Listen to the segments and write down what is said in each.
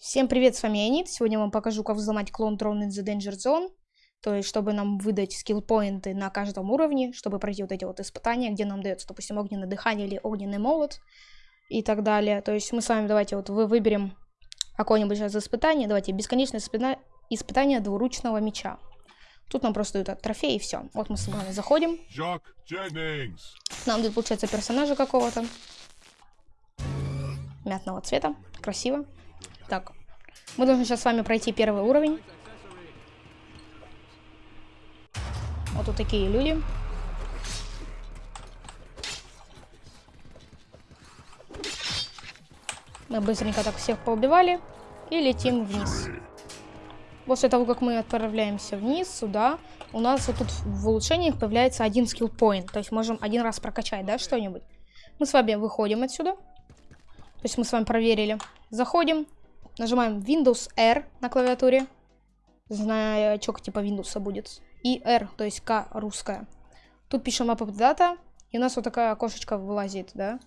Всем привет, с вами Анит. Сегодня я вам покажу, как взломать клон Drone in the Danger Zone. То есть, чтобы нам выдать скилл-поинты на каждом уровне, чтобы пройти вот эти вот испытания, где нам дается, допустим, огненное дыхание или огненный молот и так далее. То есть, мы с вами давайте вот вы выберем какое-нибудь сейчас испытание. Давайте, бесконечное испыта... испытание двуручного меча. Тут нам просто дают трофей и все. Вот мы с вами заходим. Нам тут получается персонажа какого-то. Мятного цвета. Красиво. Так. Мы должны сейчас с вами пройти первый уровень. Вот тут такие люди. Мы быстренько так всех поубивали и летим вниз. После того, как мы отправляемся вниз, сюда, у нас вот тут в улучшениях появляется один скилл point. То есть можем один раз прокачать, да, что-нибудь. Мы с вами выходим отсюда. То есть мы с вами проверили. Заходим, нажимаем Windows R на клавиатуре. Значок типа Windows будет. И R, то есть К русская. Тут пишем Map Data. И у нас вот такая окошечко вылазит, да?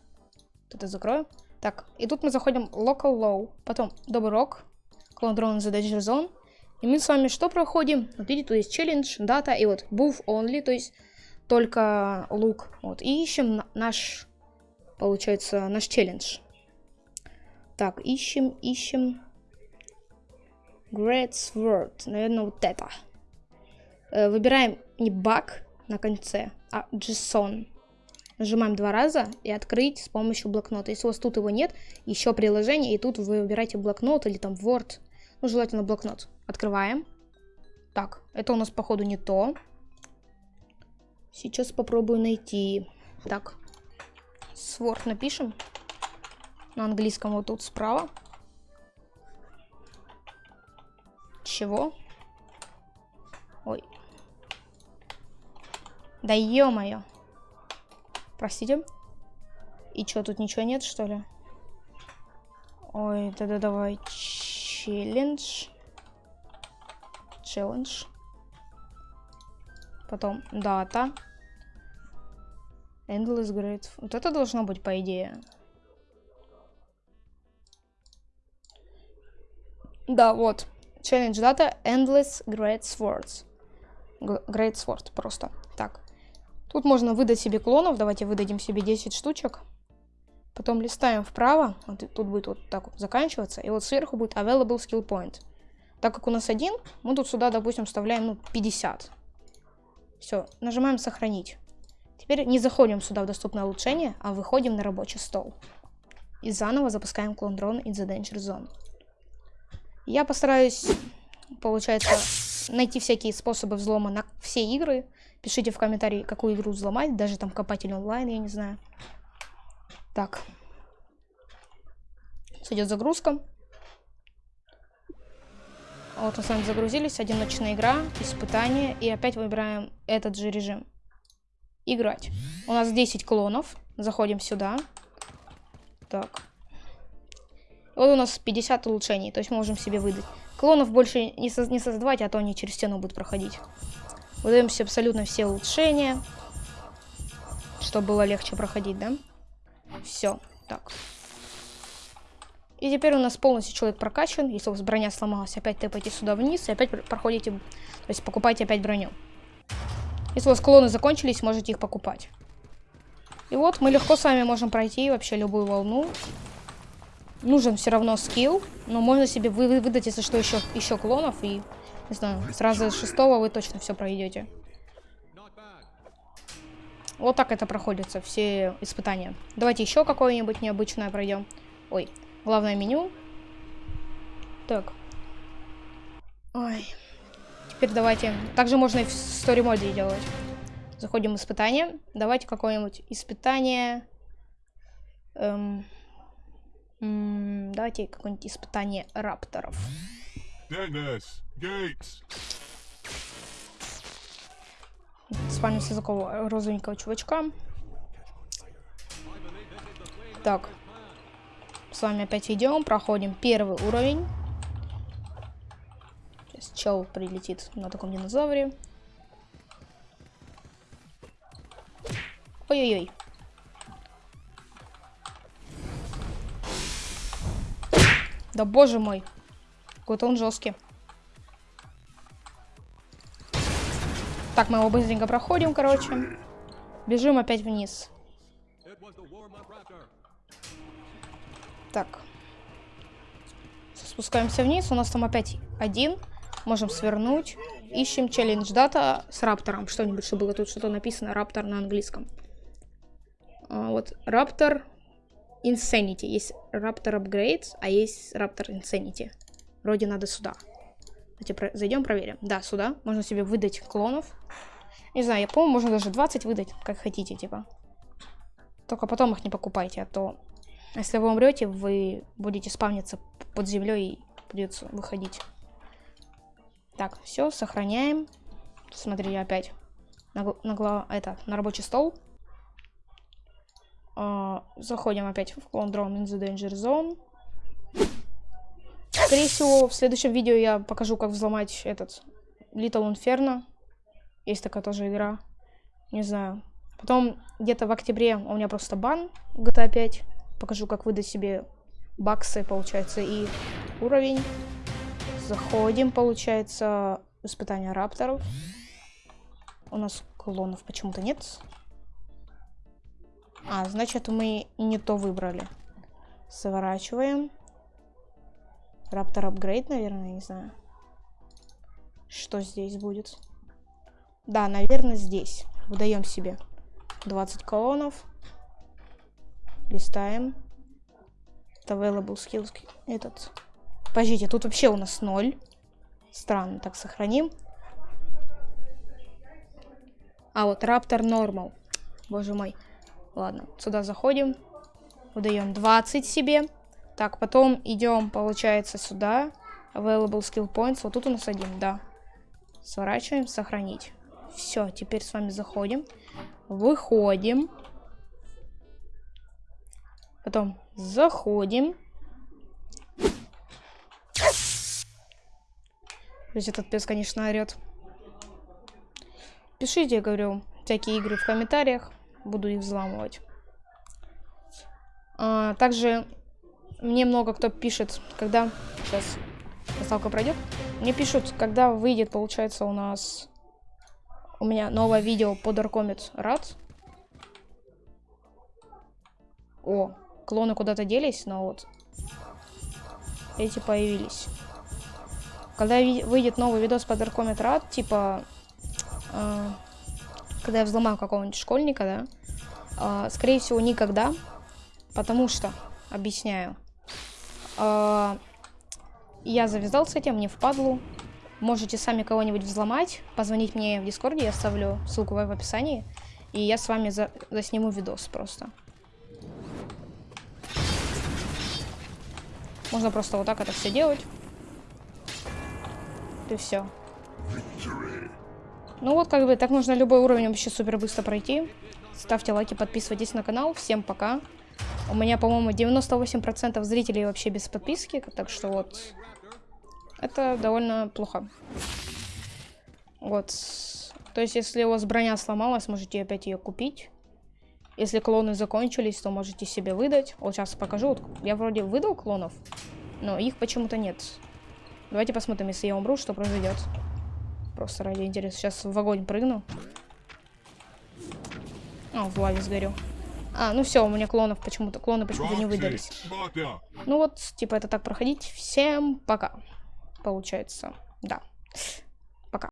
Тут я закрою. Так, и тут мы заходим Local Low. Потом Rock. Clone The Danger Zone. И мы с вами что проходим? Вот видите, тут есть челлендж, дата и вот Move Only, то есть только лук. Вот, и ищем наш, получается, наш челлендж. Так, ищем, ищем. Great Sword. Наверное, вот это. Э, выбираем не баг на конце, а JSON. Нажимаем два раза и открыть с помощью блокнота. Если у вас тут его нет, еще приложение, и тут вы выбираете блокнот или там Word. Ну, желательно блокнот. Открываем. Так, это у нас, походу, не то. Сейчас попробую найти. Так, Sword напишем. На английском вот тут справа. Чего? Ой. Да ё-моё. Простите. И чё, тут ничего нет, что ли? Ой, да-да, давай. Челлендж. Челлендж. Потом дата. Endless Great. Вот это должно быть, по идее. Да, вот. Challenge дата Endless Great Swords. Great Sword просто. Так. Тут можно выдать себе клонов. Давайте выдадим себе 10 штучек. Потом листаем вправо. Вот тут будет вот так вот заканчиваться. И вот сверху будет Available Skill Point. Так как у нас один, мы тут сюда, допустим, вставляем ну, 50. Все, нажимаем сохранить. Теперь не заходим сюда в доступное улучшение, а выходим на рабочий стол. И заново запускаем клон дрон in the Danger Zone. Я постараюсь, получается, найти всякие способы взлома на все игры. Пишите в комментарии, какую игру взломать, даже там копатель онлайн, я не знаю. Так. Идет загрузка. Вот мы с вами загрузились. Одиночная игра, испытание. И опять выбираем этот же режим. Играть. У нас 10 клонов. Заходим сюда. Так. Вот у нас 50 улучшений, то есть можем себе выдать. Клонов больше не, соз не создавать, а то они через стену будут проходить. Выдаем себе абсолютно все улучшения, чтобы было легче проходить, да? Все, так. И теперь у нас полностью человек прокачан. Если у вас броня сломалась, опять тэпайте сюда вниз и опять проходите, то есть покупайте опять броню. Если у вас клоны закончились, можете их покупать. И вот мы легко с вами можем пройти вообще любую волну нужен все равно скилл, но можно себе вы выдать, если что, еще, еще клонов, и, не знаю, сразу с шестого вы точно все пройдете. Вот так это проходится, все испытания. Давайте еще какое-нибудь необычное пройдем. Ой, главное меню. Так. Ой. Теперь давайте... Также можно и в story моде делать. Заходим в испытание. Давайте какое-нибудь испытание... Эм давайте какое-нибудь испытание рапторов. Деннис, Гейтс. Спальня с такого розовенького чувачка. Так. С вами опять идем, проходим первый уровень. Сейчас чел прилетит на таком динозавре. Ой-ой-ой. Да боже мой. Какой-то он жесткий. Так, мы его быстренько проходим, короче. Бежим опять вниз. Так. Спускаемся вниз. У нас там опять один. Можем свернуть. Ищем челлендж дата с раптором. Что-нибудь, что было тут что-то написано. Раптор на английском. А, вот. Раптор Insanity. Есть Raptor Upgrades, а есть Raptor Insanity. Вроде надо сюда. Давайте про зайдем, проверим. Да, сюда. Можно себе выдать клонов. Не знаю, я помню, можно даже 20 выдать, как хотите, типа. Только потом их не покупайте, а то... Если вы умрете, вы будете спавниться под землей и придется выходить. Так, все, сохраняем. Смотри, опять на, на, это, на рабочий стол. Uh, заходим опять в клон Drone in the Danger Zone. Скорее всего, в следующем видео я покажу, как взломать этот Little Inferno. Есть такая тоже игра. Не знаю. Потом где-то в октябре у меня просто бан GTA 5. Покажу, как выдать себе баксы, получается, и уровень. Заходим, получается, испытание рапторов. У нас клонов почему-то нет. А, значит, мы не то выбрали. Сворачиваем. Раптор апгрейд, наверное, не знаю. Что здесь будет? Да, наверное, здесь. Выдаем себе 20 колонов. Листаем. Available skills. Этот. Подождите, тут вообще у нас 0. Странно, так сохраним. А вот Раптор Normal. Боже мой. Ладно, сюда заходим. Выдаем 20 себе. Так, потом идем, получается, сюда. Available skill points. Вот тут у нас один, да. Сворачиваем, сохранить. Все, теперь с вами заходим. Выходим. Потом заходим. Есть этот пес, конечно, орет. Пишите, я говорю, всякие игры в комментариях буду их взламывать. А, также мне много кто пишет, когда... Сейчас доставка пройдет. Мне пишут, когда выйдет, получается, у нас... У меня новое видео по Darkomit Рад. О, клоны куда-то делись, но вот эти появились. Когда выйдет новый видос по Darkomit Рад, типа... Э когда я взломаю какого-нибудь школьника, да, а, скорее всего, никогда, потому что, объясняю, а, я завязал с этим, мне впадлу, можете сами кого-нибудь взломать, позвонить мне в Дискорде, я оставлю ссылку в описании, и я с вами за засниму видос просто. Можно просто вот так это все делать. И все. Ну вот, как бы, так можно любой уровень вообще супер быстро пройти. Ставьте лайки, подписывайтесь на канал. Всем пока. У меня, по-моему, 98% зрителей вообще без подписки, так что вот... Это довольно плохо. Вот. То есть, если у вас броня сломалась, можете опять ее купить. Если клоны закончились, то можете себе выдать. Вот сейчас покажу. Я вроде выдал клонов, но их почему-то нет. Давайте посмотрим, если я умру, что произойдет. Просто ради интереса. Сейчас в огонь прыгну. А, в лаве сгорю. А, ну все, у меня клонов почему-то, клоны почему-то не выдались. Ну вот, типа это так проходить. Всем пока. Получается, да.